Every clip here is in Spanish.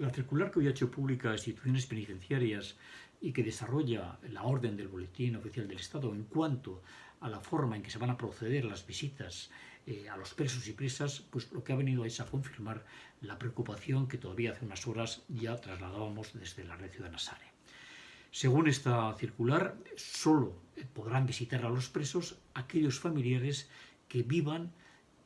la circular que hoy ha hecho pública instituciones penitenciarias y que desarrolla la orden del Boletín Oficial del Estado en cuanto a la forma en que se van a proceder las visitas eh, a los presos y presas, pues lo que ha venido es a confirmar la preocupación que todavía hace unas horas ya trasladábamos desde la red ciudad Nasare. Según esta circular, solo podrán visitar a los presos aquellos familiares que vivan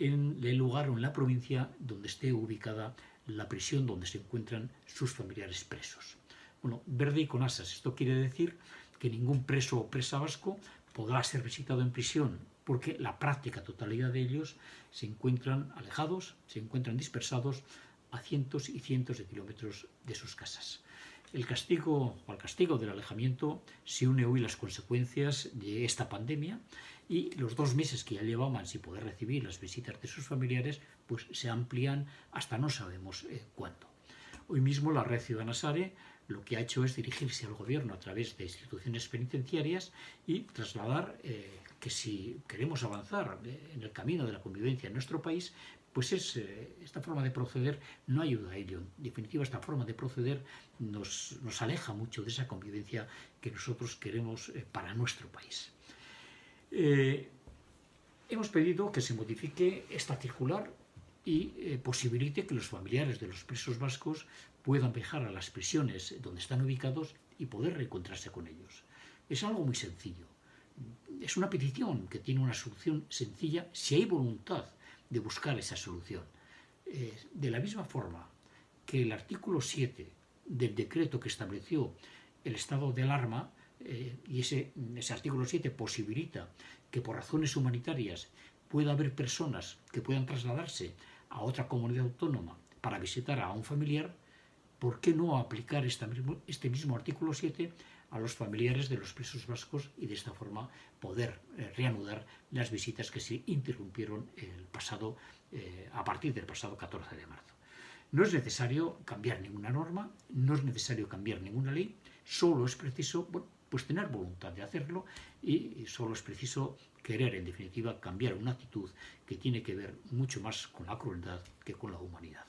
en el lugar o en la provincia donde esté ubicada la prisión donde se encuentran sus familiares presos. Bueno, verde y con asas. Esto quiere decir que ningún preso o presa vasco podrá ser visitado en prisión porque la práctica totalidad de ellos se encuentran alejados, se encuentran dispersados a cientos y cientos de kilómetros de sus casas. El castigo o al castigo del alejamiento se une hoy las consecuencias de esta pandemia y los dos meses que ya llevaban sin poder recibir las visitas de sus familiares pues se amplían hasta no sabemos eh, cuándo. Hoy mismo la Red Ciudadana Sare lo que ha hecho es dirigirse al gobierno a través de instituciones penitenciarias y trasladar eh, que si queremos avanzar eh, en el camino de la convivencia en nuestro país, pues es, eh, esta forma de proceder no ayuda a ello. En definitiva, esta forma de proceder nos, nos aleja mucho de esa convivencia que nosotros queremos para nuestro país. hemos pedido que se modifique esta circular y posibilite que los familiares de los presos vascos puedan viajar a las prisiones donde están ubicados y poder reencontrarse con ellos. Es algo muy sencillo. Es una petición que tiene una solución sencilla si hay voluntad de buscar esa solución. Eh, de la misma forma que el artículo 7 del decreto que estableció el estado de alarma, eh, y ese, ese artículo 7 posibilita que por razones humanitarias pueda haber personas que puedan trasladarse a otra comunidad autónoma para visitar a un familiar, ¿por qué no aplicar este mismo artículo 7 a los familiares de los presos vascos y de esta forma poder eh, reanudar las visitas que se interrumpieron el pasado, eh, a partir del pasado 14 de marzo? No es necesario cambiar ninguna norma, no es necesario cambiar ninguna ley, solo es preciso pues tener voluntad de hacerlo y solo es preciso querer, en definitiva, cambiar una actitud que tiene que ver mucho más con la crueldad que con la humanidad.